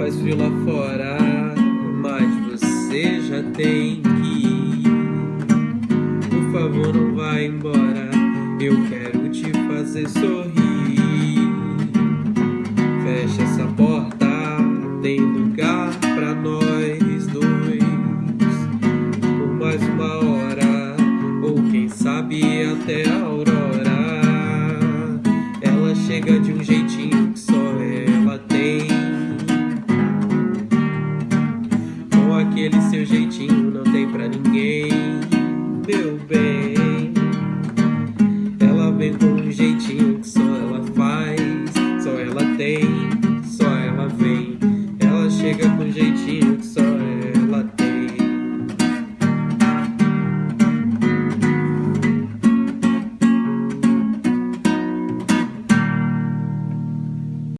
faz frio lá fora, mas você já tem que ir. Por favor, não vá embora, eu quero te fazer sorrir. Fecha essa porta, tem lugar pra nós dois. Por mais uma hora, ou quem sabe até a aurora. Ela chega de um jeitinho que Aquele seu jeitinho não tem pra ninguém, meu bem. Ela vem com um jeitinho